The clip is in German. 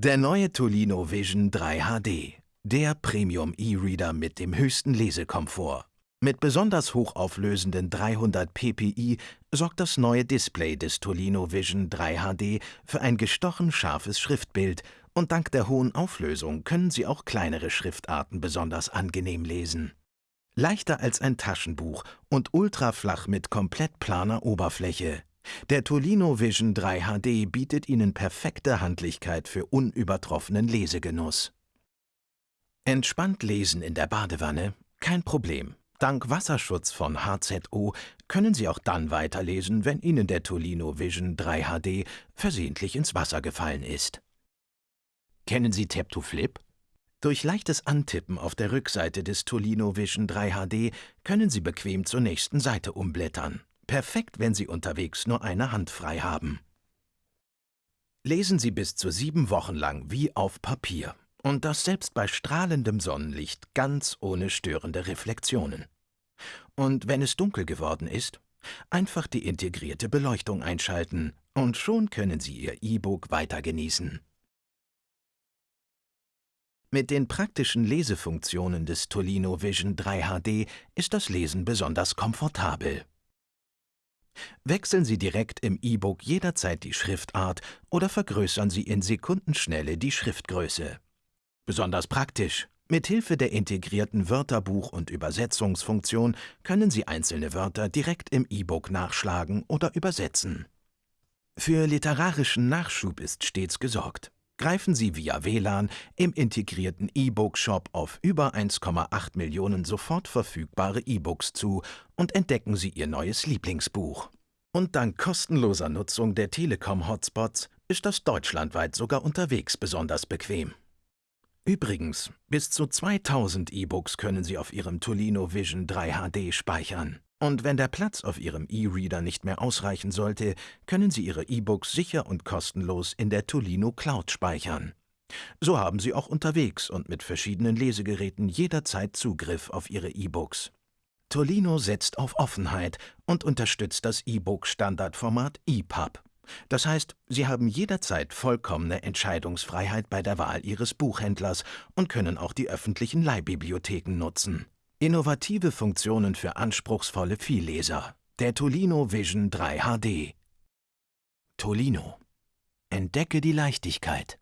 Der neue Tolino Vision 3 HD. Der Premium E-Reader mit dem höchsten Lesekomfort. Mit besonders hochauflösenden 300 ppi sorgt das neue Display des Tolino Vision 3 HD für ein gestochen scharfes Schriftbild und dank der hohen Auflösung können Sie auch kleinere Schriftarten besonders angenehm lesen. Leichter als ein Taschenbuch und ultraflach mit komplett planer Oberfläche. Der Tolino Vision 3 HD bietet Ihnen perfekte Handlichkeit für unübertroffenen Lesegenuss. Entspannt lesen in der Badewanne? Kein Problem. Dank Wasserschutz von HZO können Sie auch dann weiterlesen, wenn Ihnen der Tolino Vision 3 HD versehentlich ins Wasser gefallen ist. Kennen Sie Tap to Flip? Durch leichtes Antippen auf der Rückseite des Tolino Vision 3 HD können Sie bequem zur nächsten Seite umblättern. Perfekt, wenn Sie unterwegs nur eine Hand frei haben. Lesen Sie bis zu sieben Wochen lang wie auf Papier. Und das selbst bei strahlendem Sonnenlicht ganz ohne störende Reflexionen. Und wenn es dunkel geworden ist, einfach die integrierte Beleuchtung einschalten und schon können Sie Ihr E-Book weiter genießen. Mit den praktischen Lesefunktionen des Tolino Vision 3 HD ist das Lesen besonders komfortabel. Wechseln Sie direkt im E-Book jederzeit die Schriftart oder vergrößern Sie in Sekundenschnelle die Schriftgröße. Besonders praktisch. Mithilfe der integrierten Wörterbuch- und Übersetzungsfunktion können Sie einzelne Wörter direkt im E-Book nachschlagen oder übersetzen. Für literarischen Nachschub ist stets gesorgt greifen Sie via WLAN im integrierten E-Book-Shop auf über 1,8 Millionen sofort verfügbare E-Books zu und entdecken Sie Ihr neues Lieblingsbuch. Und dank kostenloser Nutzung der Telekom-Hotspots ist das deutschlandweit sogar unterwegs besonders bequem. Übrigens, bis zu 2000 E-Books können Sie auf Ihrem Tolino Vision 3 HD speichern. Und wenn der Platz auf Ihrem E-Reader nicht mehr ausreichen sollte, können Sie Ihre E-Books sicher und kostenlos in der Tolino Cloud speichern. So haben Sie auch unterwegs und mit verschiedenen Lesegeräten jederzeit Zugriff auf Ihre E-Books. Tolino setzt auf Offenheit und unterstützt das E-Book-Standardformat EPUB. Das heißt, Sie haben jederzeit vollkommene Entscheidungsfreiheit bei der Wahl Ihres Buchhändlers und können auch die öffentlichen Leihbibliotheken nutzen. Innovative Funktionen für anspruchsvolle Vielleser. Der Tolino Vision 3 HD. Tolino. Entdecke die Leichtigkeit.